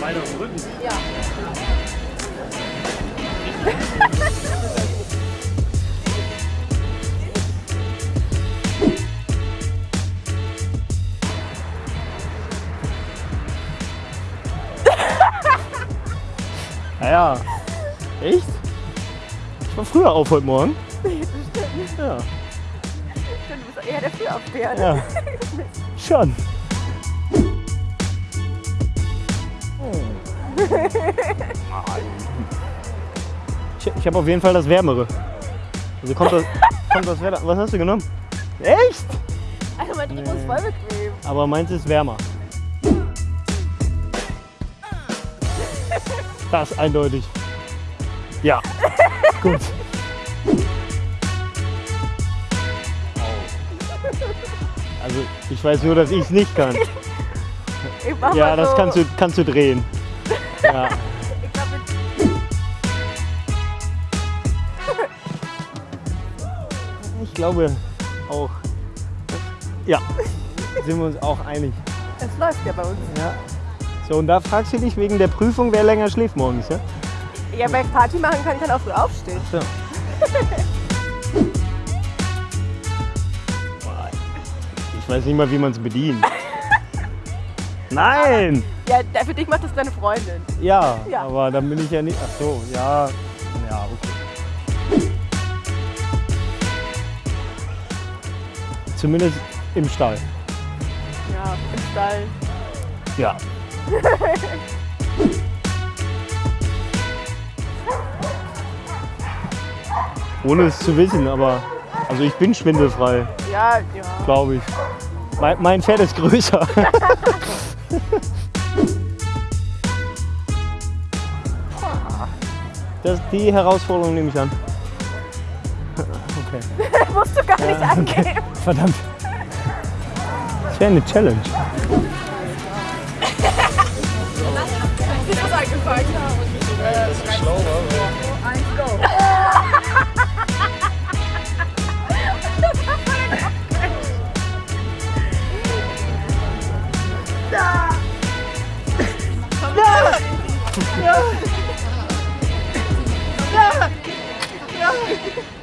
Beine auf dem Rücken. Ja. Naja. Echt? Ich war früher auf heute Morgen. Ja. Stimmt, du bist eher der Frühaufsteher. Ja. Schon. Ich, ich habe auf jeden Fall das Wärmere. Also kommt das, kommt das Wärmer. Was hast du genommen? Echt? Also mein Trikot ist voll bequem. Aber meins ist wärmer. Das ist eindeutig. Ja. Gut. Also ich weiß nur, dass ich es nicht kann. Ja, mal das so. kannst du, kannst du drehen. Ja. Ich glaub, mit- Ich glaube auch. Ja, sind wir uns auch einig. es läuft ja bei uns. Ja. So, und da fragst du dich wegen der Prüfung, wer länger schläft morgens, ja? Ja, wer Party machen kann, kann auch früh aufstehen. So. Ich weiß nicht mal, wie man es bedient. Nein! Ja, für dich macht das deine Freundin. Ja, Ja. aber dann bin ich ja nicht. Ach so, ja. Ja, okay. Zumindest im Stall. Ja, im Stall. Ja. Ohne es zu wissen, aber also ich bin schwindelfrei, Ja, ja. glaube ich. Mein, mein Pferd ist größer. Das, die Herausforderung nehme ich an. Okay. Musst du gar nicht angeben. Verdammt. Das wäre eine Challenge. Ist das eingefallen? Eins, 야! 야! 야!